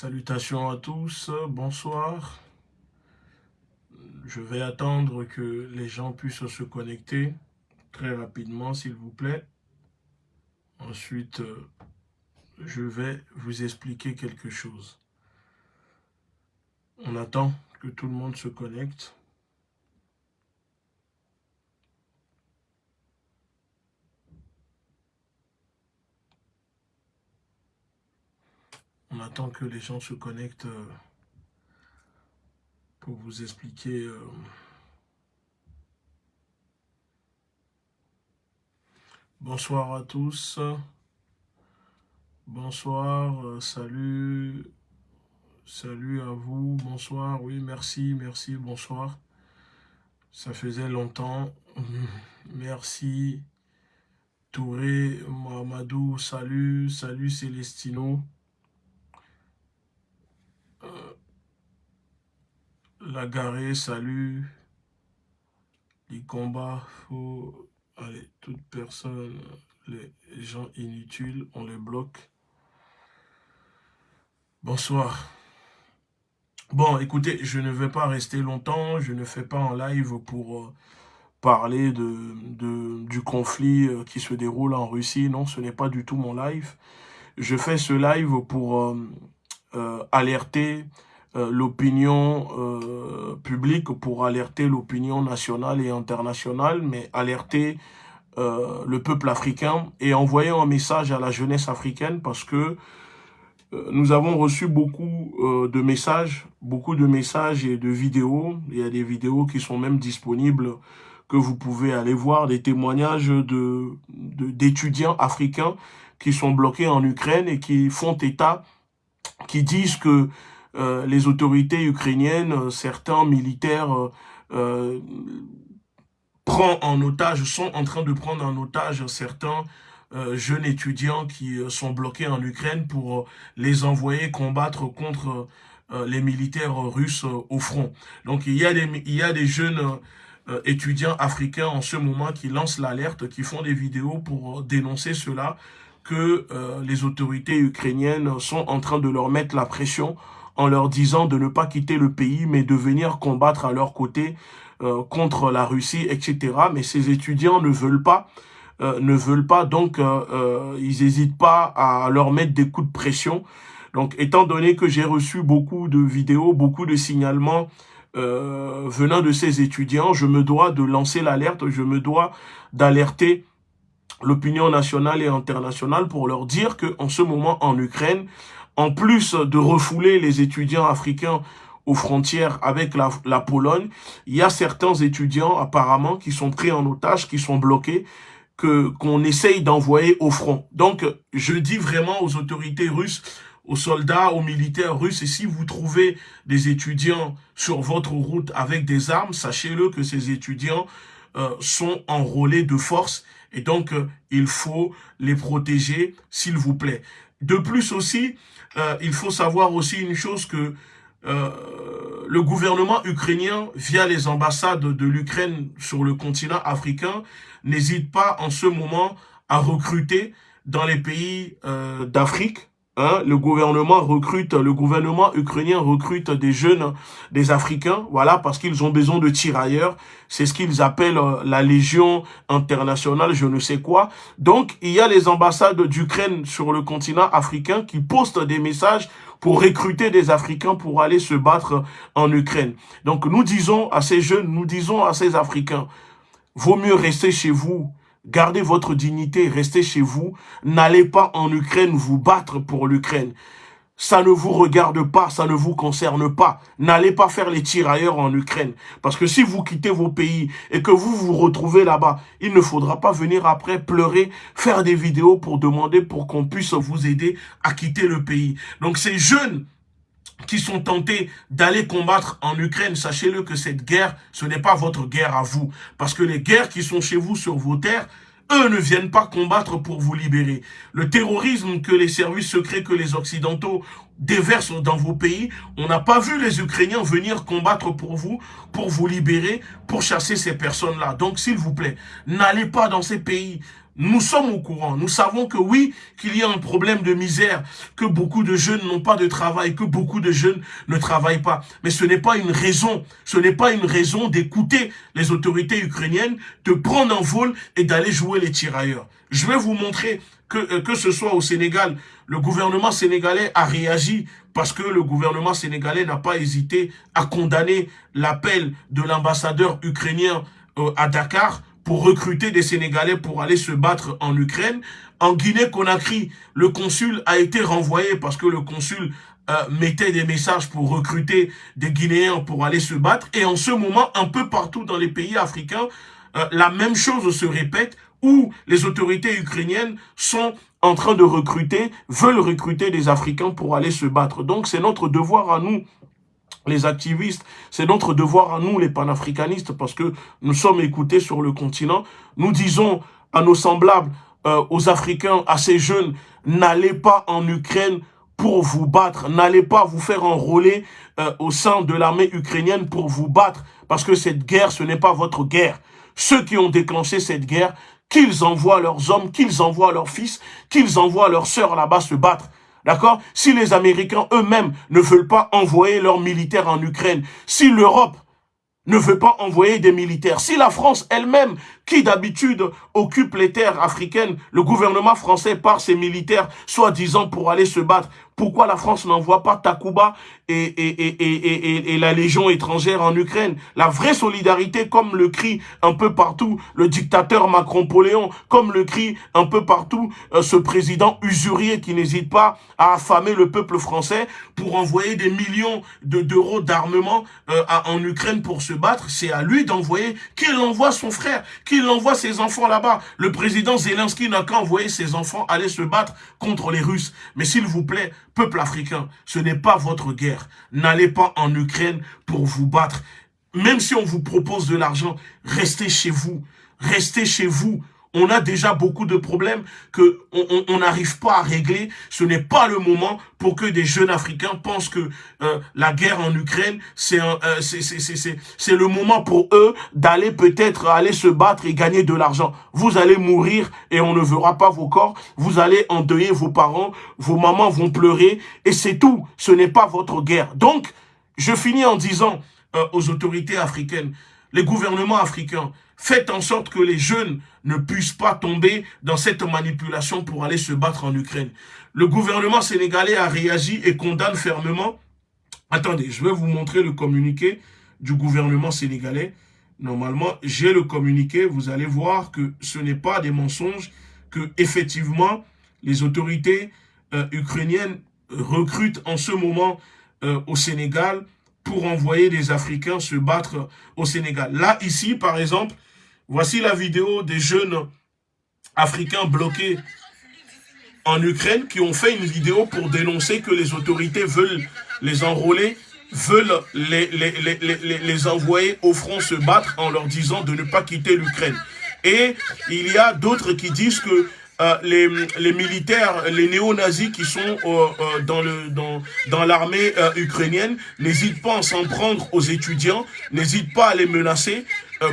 Salutations à tous, bonsoir. Je vais attendre que les gens puissent se connecter très rapidement, s'il vous plaît. Ensuite, je vais vous expliquer quelque chose. On attend que tout le monde se connecte. On attend que les gens se connectent euh, pour vous expliquer euh, bonsoir à tous. Bonsoir euh, salut. Salut à vous. Bonsoir. Oui merci merci bonsoir. Ça faisait longtemps. Merci. Touré Mohamedou salut. Salut Célestino la garée, salut. Les combats, faut... Allez, toute personne, les gens inutiles, on les bloque. Bonsoir. Bon, écoutez, je ne vais pas rester longtemps, je ne fais pas en live pour euh, parler du conflit euh, qui se déroule en Russie. Non, ce n'est pas du tout mon live. Je fais ce live pour euh, alerter euh, l'opinion euh, publique, pour alerter l'opinion nationale et internationale, mais alerter euh, le peuple africain et envoyer un message à la jeunesse africaine parce que nous avons reçu beaucoup de messages, beaucoup de messages et de vidéos. Il y a des vidéos qui sont même disponibles que vous pouvez aller voir, des témoignages de d'étudiants africains qui sont bloqués en Ukraine et qui font état, qui disent que euh, les autorités ukrainiennes, euh, certains militaires euh, en otage, sont en train de prendre en otage certains jeunes étudiants qui sont bloqués en Ukraine pour les envoyer combattre contre les militaires russes au front. Donc il y a des, il y a des jeunes étudiants africains en ce moment qui lancent l'alerte, qui font des vidéos pour dénoncer cela, que les autorités ukrainiennes sont en train de leur mettre la pression en leur disant de ne pas quitter le pays, mais de venir combattre à leur côté euh, contre la Russie, etc. Mais ces étudiants ne veulent pas, euh, ne veulent pas, donc euh, ils n'hésitent pas à leur mettre des coups de pression. Donc, étant donné que j'ai reçu beaucoup de vidéos, beaucoup de signalements venant de ces étudiants, je me dois de lancer l'alerte, je me dois d'alerter l'opinion nationale et internationale pour leur dire qu'en ce moment en Ukraine, en plus de refouler les étudiants africains aux frontières avec la, Pologne, il y a certains étudiants apparemment qui sont pris en otage, qui sont bloqués, que qu'on essaye d'envoyer au front. Donc, je dis vraiment aux autorités russes, aux soldats, aux militaires russes, et si vous trouvez des étudiants sur votre route avec des armes, sachez-le que ces étudiants euh, sont enrôlés de force, et donc euh, il faut les protéger, s'il vous plaît. De plus aussi, euh, il faut savoir aussi une chose que euh, le gouvernement ukrainien, via les ambassades de l'Ukraine sur le continent africain, n'hésite pas en ce moment à recruter dans les pays euh, d'Afrique Hein, le gouvernement recrute, le gouvernement ukrainien recrute des jeunes, des Africains, voilà, parce qu'ils ont besoin de tirailleurs. C'est ce qu'ils appellent euh, la Légion internationale, je ne sais quoi. Donc, il y a les ambassades d'Ukraine sur le continent africain qui postent des messages pour recruter des Africains pour aller se battre en Ukraine. Donc, nous disons à ces jeunes, nous disons à ces Africains, vaut mieux rester chez vous, Gardez votre dignité, restez chez vous. N'allez pas en Ukraine vous battre pour l'Ukraine. Ça ne vous regarde pas, ça ne vous concerne pas. N'allez pas faire les tirailleurs en Ukraine. Parce que si vous quittez vos pays et que vous vous retrouvez là-bas, il ne faudra pas venir après pleurer, faire des vidéos pour demander pour qu'on puisse vous aider à quitter le pays. Donc ces jeunes qui sont tentés d'aller combattre en Ukraine, sachez-le que cette guerre, ce n'est pas votre guerre à vous. Parce que les guerres qui sont chez vous sur vos terres, eux ne viennent pas combattre pour vous libérer. Le terrorisme que les services secrets, que les Occidentaux déversent dans vos pays, on n'a pas vu les Ukrainiens venir combattre pour vous, pour vous libérer, pour chasser ces personnes-là. Donc, s'il vous plaît, n'allez pas dans ces pays Nous sommes au courant, nous savons que oui, qu'il y a un problème de misère, que beaucoup de jeunes n'ont pas de travail, que beaucoup de jeunes ne travaillent pas. Mais ce n'est pas une raison, ce n'est pas une raison d'écouter les autorités ukrainiennes, de prendre un vol et d'aller jouer les tirailleurs. Je vais vous montrer que, euh, que ce soit au Sénégal, le gouvernement sénégalais a réagi parce que le gouvernement sénégalais n'a pas hésité à condamner l'appel de l'ambassadeur ukrainien euh, à Dakar pour recruter des Sénégalais pour aller se battre en Ukraine. En Guinée-Conakry, le consul a été renvoyé parce que le consul euh, mettait des messages pour recruter des Guinéens pour aller se battre. Et en ce moment, un peu partout dans les pays africains, euh, la même chose se répète où les autorités ukrainiennes sont en train de recruter, veulent recruter des Africains pour aller se battre. Donc c'est notre devoir à nous les activistes, c'est notre devoir à nous, les panafricanistes, parce que nous sommes écoutés sur le continent. Nous disons à nos semblables, euh, aux Africains, à ces jeunes, n'allez pas en Ukraine pour vous battre, n'allez pas vous faire enrôler euh, au sein de l'armée ukrainienne pour vous battre, parce que cette guerre, ce n'est pas votre guerre. Ceux qui ont déclenché cette guerre, qu'ils envoient leurs hommes, qu'ils envoient leurs fils, qu'ils envoient leurs sœurs là-bas se battre. D'accord? Si les Américains eux-mêmes ne veulent pas envoyer leurs militaires en Ukraine, si l'Europe ne veut pas envoyer des militaires, si la France elle-même, qui d'habitude occupe les terres africaines, le gouvernement français par ses militaires, soi-disant pour aller se battre, pourquoi la France n'envoie pas Takuba et, et, et, et, la Légion étrangère en Ukraine? La vraie solidarité, comme le crie un peu partout le dictateur Macron-Poléon, comme le crie un peu partout euh, ce président usurier qui n'hésite pas à affamer le peuple français pour envoyer des millions d'euros d'armement euh, en Ukraine pour se battre, c'est à lui d'envoyer, qu'il envoie son frère, qu'il envoie ses enfants là-bas. Le président Zelensky n'a qu'à envoyer ses enfants aller se battre contre les Russes. Mais s'il vous plaît, Peuple africain, ce n'est pas votre guerre. N'allez pas en Ukraine pour vous battre. Même si on vous propose de l'argent, restez chez vous. Restez chez vous on a déjà beaucoup de problèmes que on n'arrive pas à régler. Ce n'est pas le moment pour que des jeunes Africains pensent que euh, la guerre en Ukraine, c'est euh, le moment pour eux d'aller peut-être aller se battre et gagner de l'argent. Vous allez mourir et on ne verra pas vos corps. Vous allez endeuiller vos parents, vos mamans vont pleurer et c'est tout. Ce n'est pas votre guerre. Donc, je finis en disant euh, aux autorités africaines, les gouvernements africains, Faites en sorte que les jeunes ne puissent pas tomber dans cette manipulation pour aller se battre en Ukraine. Le gouvernement sénégalais a réagi et condamne fermement. Attendez, je vais vous montrer le communiqué du gouvernement sénégalais. Normalement, j'ai le communiqué. Vous allez voir que ce n'est pas des mensonges, que effectivement les autorités euh, ukrainiennes recrutent en ce moment euh, au Sénégal pour envoyer des Africains se battre au Sénégal. Là, ici, par exemple, Voici la vidéo des jeunes Africains bloqués en Ukraine qui ont fait une vidéo pour dénoncer que les autorités veulent les enrôler, veulent les, envoyer au front se battre en leur disant de ne pas quitter l'Ukraine. Et il y a d'autres qui disent que euh, les, militaires, les néo-nazis qui sont euh, euh, dans dans, l'armée ukrainienne n'hésitent pas à s'en prendre aux étudiants, n'hésitent pas à les menacer,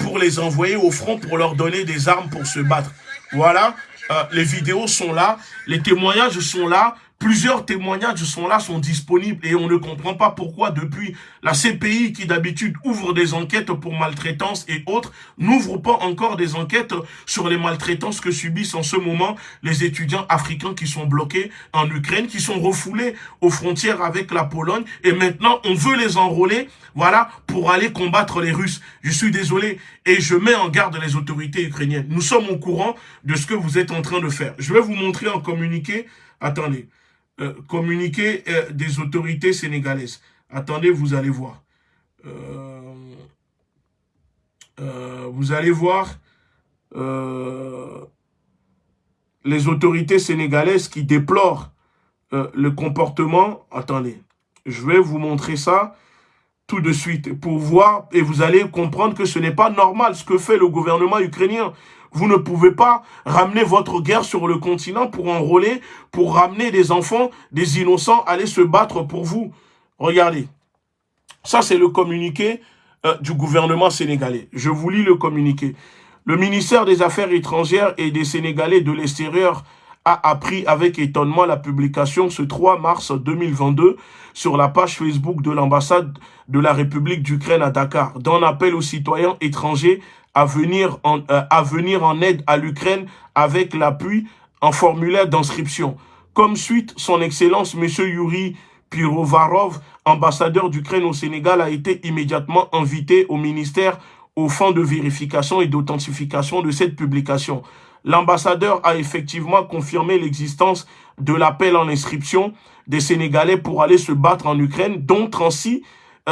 pour les envoyer au front, pour leur donner des armes pour se battre. Voilà, euh, les vidéos sont là, les témoignages sont là, Plusieurs témoignages sont là, sont disponibles et on ne comprend pas pourquoi depuis la CPI qui d'habitude ouvre des enquêtes pour maltraitance et autres, n'ouvre pas encore des enquêtes sur les maltraitances que subissent en ce moment les étudiants africains qui sont bloqués en Ukraine, qui sont refoulés aux frontières avec la Pologne et maintenant on veut les enrôler, voilà, pour aller combattre les Russes. Je suis désolé et je mets en garde les autorités ukrainiennes. Nous sommes au courant de ce que vous êtes en train de faire. Je vais vous montrer un communiqué. Attendez. Euh, communiqué euh, des autorités sénégalaises. Attendez, vous allez voir. Euh, vous allez voir les autorités sénégalaises qui déplorent le comportement. Attendez, je vais vous montrer ça tout de suite pour voir et vous allez comprendre que ce n'est pas normal ce que fait le gouvernement ukrainien. Vous ne pouvez pas ramener votre guerre sur le continent pour enrôler, pour ramener des enfants, des innocents, aller se battre pour vous. Regardez. Ça, c'est le communiqué euh, du gouvernement sénégalais. Je vous lis le communiqué. Le ministère des Affaires étrangères et des Sénégalais de l'extérieur a appris avec étonnement la publication ce 3 mars 2022 sur la page Facebook de l'ambassade de la République d'Ukraine à Dakar d'un appel aux citoyens étrangers à venir en, euh, à venir en aide à l'Ukraine avec l'appui en formulaire d'inscription. Comme suite, son Excellence M. Yuri Pirovarov, ambassadeur d'Ukraine au Sénégal, a été immédiatement invité au ministère au fond de vérification et d'authentification de cette publication. L'ambassadeur a effectivement confirmé l'existence de l'appel en inscription des Sénégalais pour aller se battre en Ukraine, dont 36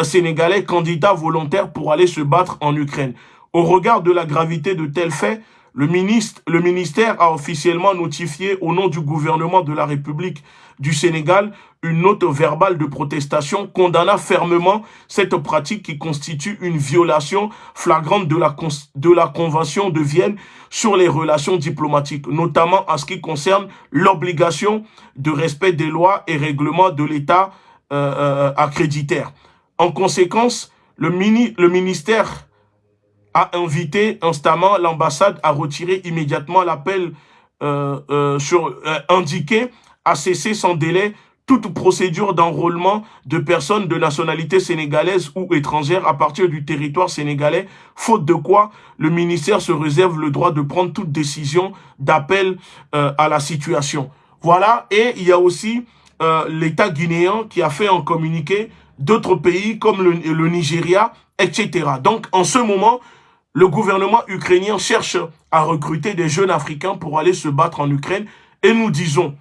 Sénégalais candidats volontaires pour aller se battre en Ukraine. Au regard de la gravité de tels faits, le, ministre, le ministère a officiellement notifié au nom du gouvernement de la République du Sénégal une note verbale de protestation condamnant fermement cette pratique qui constitue une violation flagrante de la, de la Convention de Vienne sur les relations diplomatiques, notamment en ce qui concerne l'obligation de respect des lois et règlements de l'État euh, euh, accréditaire. En conséquence, le, mini, le ministère a invité instamment l'ambassade à retirer immédiatement l'appel euh, indiqué, à cesser sans délai toute procédure d'enrôlement de personnes de nationalité sénégalaise ou étrangère à partir du territoire sénégalais, faute de quoi le ministère se réserve le droit de prendre toute décision d'appel à la situation. Voilà, et il y a aussi l'État guinéen qui a fait un communiqué d'autres pays comme le, le Nigeria, etc. Donc, en ce moment, le gouvernement ukrainien cherche à recruter des jeunes Africains pour aller se battre en Ukraine. Et nous disons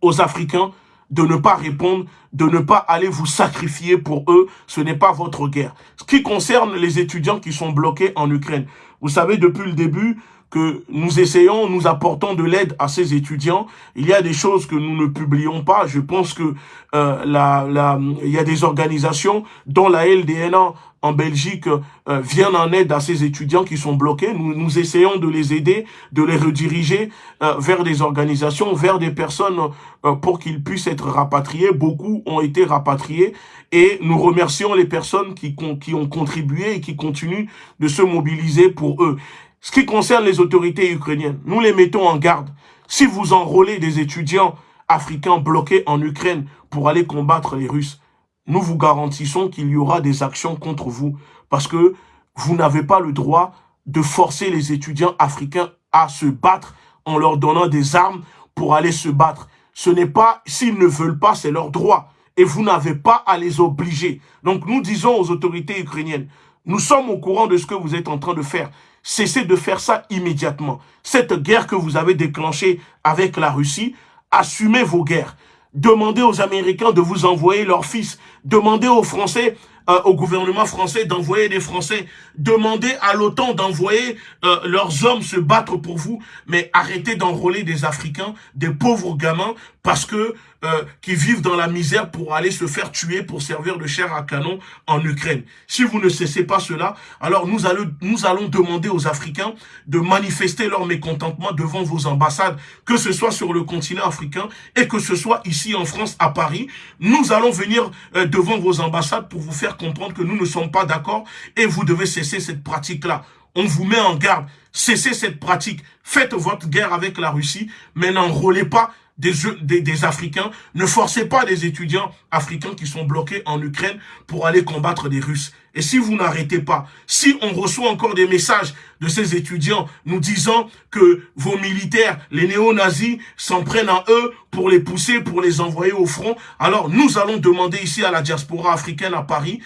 aux Africains de ne pas répondre, de ne pas aller vous sacrifier pour eux. Ce n'est pas votre guerre. Ce qui concerne les étudiants qui sont bloqués en Ukraine. Vous savez, depuis le début, que nous essayons, nous apportons de l'aide à ces étudiants. Il y a des choses que nous ne publions pas. Je pense que euh, la, la, il y a des organisations dont la LDNA en Belgique euh, viennent en aide à ces étudiants qui sont bloqués. Nous, nous essayons de les aider, de les rediriger euh, vers des organisations, vers des personnes euh, pour qu'ils puissent être rapatriés. Beaucoup ont été rapatriés et nous remercions les personnes qui, qui ont contribué et qui continuent de se mobiliser pour eux. Ce qui concerne les autorités ukrainiennes, nous les mettons en garde. Si vous enrôlez des étudiants africains bloqués en Ukraine pour aller combattre les Russes, nous vous garantissons qu'il y aura des actions contre vous parce que vous n'avez pas le droit de forcer les étudiants africains à se battre en leur donnant des armes pour aller se battre. Ce n'est pas, s'ils ne veulent pas, c'est leur droit. Et vous n'avez pas à les obliger. Donc nous disons aux autorités ukrainiennes, nous sommes au courant de ce que vous êtes en train de faire. Cessez de faire ça immédiatement. Cette guerre que vous avez déclenchée avec la Russie, assumez vos guerres. Demandez aux Américains de vous envoyer leurs fils. Demandez aux Français euh, au gouvernement français d'envoyer des Français. Demandez à l'OTAN d'envoyer euh, leurs hommes se battre pour vous. Mais arrêtez d'enrôler des Africains, des pauvres gamins, parce que euh, qui vivent dans la misère pour aller se faire tuer pour servir de chair à canon en Ukraine. Si vous ne cessez pas cela, alors nous allons, nous allons demander aux Africains de manifester leur mécontentement devant vos ambassades, que ce soit sur le continent africain et que ce soit ici en France, à Paris. Nous allons venir devant vos ambassades pour vous faire comprendre que nous ne sommes pas d'accord et vous devez cesser cette pratique-là. On vous met en garde. Cessez cette pratique. Faites votre guerre avec la Russie, mais n'enrôlez pas des, Africains. Ne forcez pas des étudiants africains qui sont bloqués en Ukraine pour aller combattre des Russes. Et si vous n'arrêtez pas, si on reçoit encore des messages de ces étudiants nous disant que vos militaires, les néo-nazis, s'en prennent à eux pour les pousser, pour les envoyer au front, alors nous allons demander ici à la diaspora africaine à Paris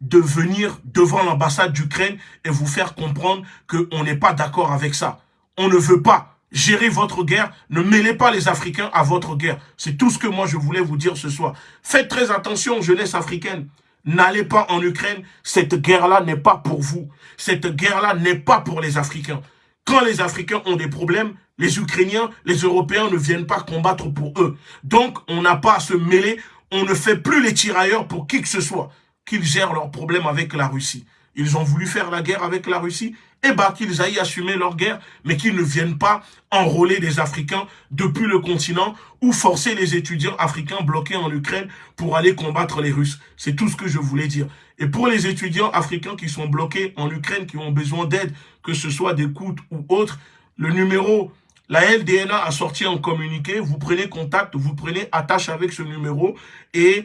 de venir devant l'ambassade d'Ukraine et vous faire comprendre qu'on n'est pas d'accord avec ça. On ne veut pas Gérez votre guerre, ne mêlez pas les Africains à votre guerre. C'est tout ce que moi je voulais vous dire ce soir. Faites très attention, jeunesse africaine. N'allez pas en Ukraine, cette guerre-là n'est pas pour vous. Cette guerre-là n'est pas pour les Africains. Quand les Africains ont des problèmes, les Ukrainiens, les Européens ne viennent pas combattre pour eux. Donc, on n'a pas à se mêler, on ne fait plus les tirailleurs pour qui que ce soit, qu'ils gèrent leurs problèmes avec la Russie. ils ont voulu faire la guerre avec la Russie, eh bien qu'ils aillent assumer leur guerre, mais qu'ils ne viennent pas enrôler des Africains depuis le continent ou forcer les étudiants africains bloqués en Ukraine pour aller combattre les Russes. C'est tout ce que je voulais dire. Et pour les étudiants africains qui sont bloqués en Ukraine, qui ont besoin d'aide, que ce soit d'écoute ou autres, le numéro la LDNA a sorti un communiqué, vous prenez contact, vous prenez attache avec ce numéro et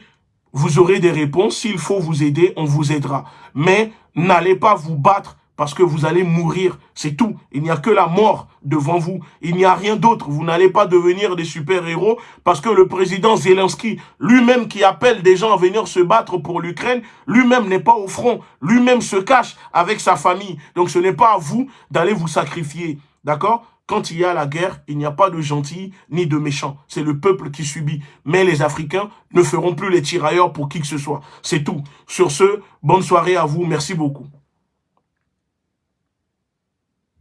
vous aurez des réponses. S'il faut vous aider, on vous aidera. Mais n'allez pas vous battre parce que vous allez mourir. C'est tout. Il n'y a que la mort devant vous. Il n'y a rien d'autre. Vous n'allez pas devenir des super-héros parce que le président Zelensky, lui-même qui appelle des gens à venir se battre pour l'Ukraine, lui-même n'est pas au front. Lui-même se cache avec sa famille. Donc ce n'est pas à vous d'aller vous sacrifier. D'accord? Quand il y a la guerre, il n'y a pas de gentils ni de méchants. C'est le peuple qui subit. Mais les Africains ne feront plus les tirailleurs pour qui que ce soit. C'est tout. Sur ce, bonne soirée à vous. Merci beaucoup.